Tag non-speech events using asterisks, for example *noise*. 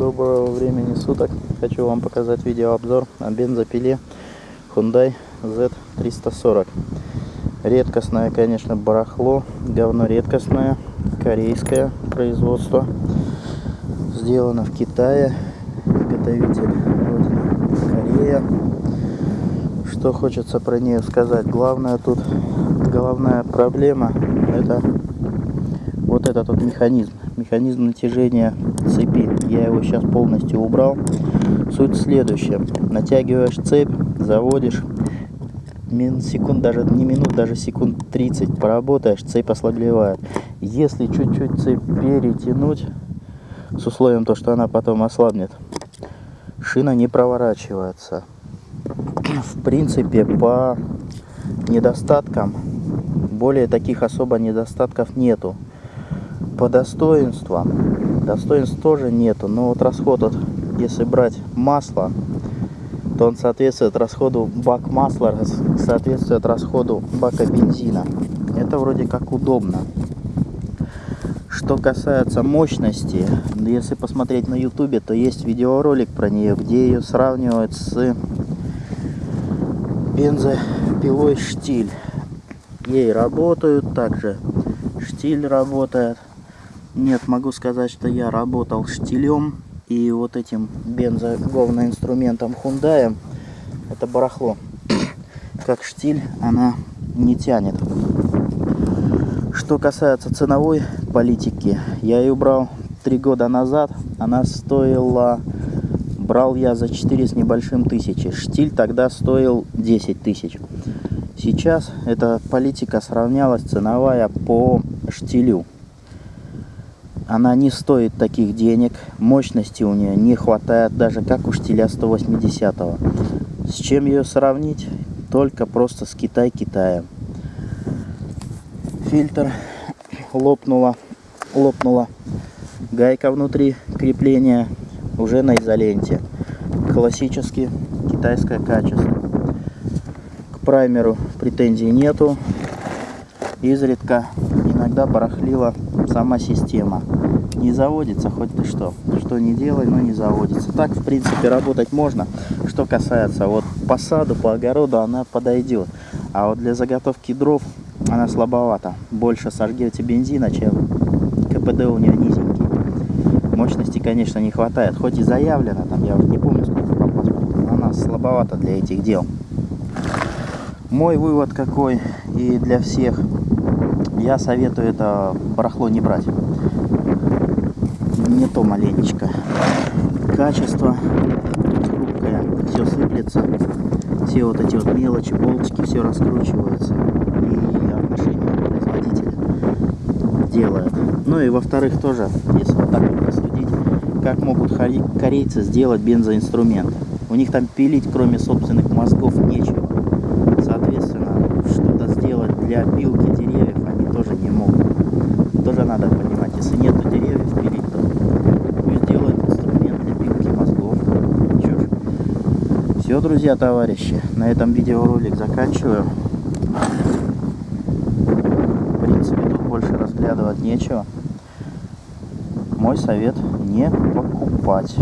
Доброго времени суток. Хочу вам показать видеообзор о бензопиле Hyundai Z340. Редкостное, конечно, барахло. Говно редкостное. Корейское производство. Сделано в Китае. Изготовитель родина Корея. Что хочется про нее сказать. Главное тут, головная проблема, это вот этот вот механизм механизм натяжения цепи. Я его сейчас полностью убрал. Суть следующая. Натягиваешь цепь, заводишь. Мин, секунд, даже не минут, даже секунд 30 поработаешь, цепь ослабевает. Если чуть-чуть цепь перетянуть, с условием то, что она потом ослабнет, шина не проворачивается. В принципе, по недостаткам, более таких особо недостатков нету по достоинствам. Достоинств тоже нету но вот расход вот если брать масло то он соответствует расходу бак масла соответствует расходу бака бензина. Это вроде как удобно. Что касается мощности если посмотреть на ютубе то есть видеоролик про нее где ее сравнивают с бензопилой штиль ей работают также штиль работает нет, могу сказать, что я работал штилем и вот этим бензоговным инструментом Hyundai. Это барахло. *coughs* Как штиль она не тянет. Что касается ценовой политики, я ее брал три года назад. Она стоила, брал я за 4 с небольшим тысячи. Штиль тогда стоил 10 тысяч. Сейчас эта политика сравнялась ценовая по штилю она не стоит таких денег, мощности у нее не хватает, даже как у штиля 180 -го. С чем ее сравнить? Только просто с Китай-Китаем. Фильтр лопнула, лопнула. Гайка внутри крепления уже на изоленте. Классически китайское качество. К праймеру претензий нету. Изредка иногда барахлила сама система. Не заводится хоть ты что. Что не делай, но не заводится. Так, в принципе, работать можно. Что касается вот посаду, по огороду, она подойдет. А вот для заготовки дров она слабовата. Больше сожгете бензина, чем КПД у нее низенький. Мощности, конечно, не хватает. Хоть и заявлено, там я уже не помню сколько по паспорту, но она слабовата для этих дел. Мой вывод какой и для всех я советую это барахло не брать. Не то маленечко. Качество хрупкое, все сыплется, все вот эти вот мелочи, болтики, все раскручивается. И отношение производителя делает. Ну и во-вторых тоже, если вот так вот посудить, как могут корейцы сделать бензоинструмент. У них там пилить, кроме собственных мозгов, нечего. Соответственно, что-то сделать для пилки деревьев тоже не могут. Тоже надо понимать, если нету деревьев пилить, то пусть делают инструмент для пилки мозгов. Чё ж. Все, друзья, товарищи, на этом видеоролик заканчиваю. В принципе, тут больше разглядывать нечего. Мой совет не покупать.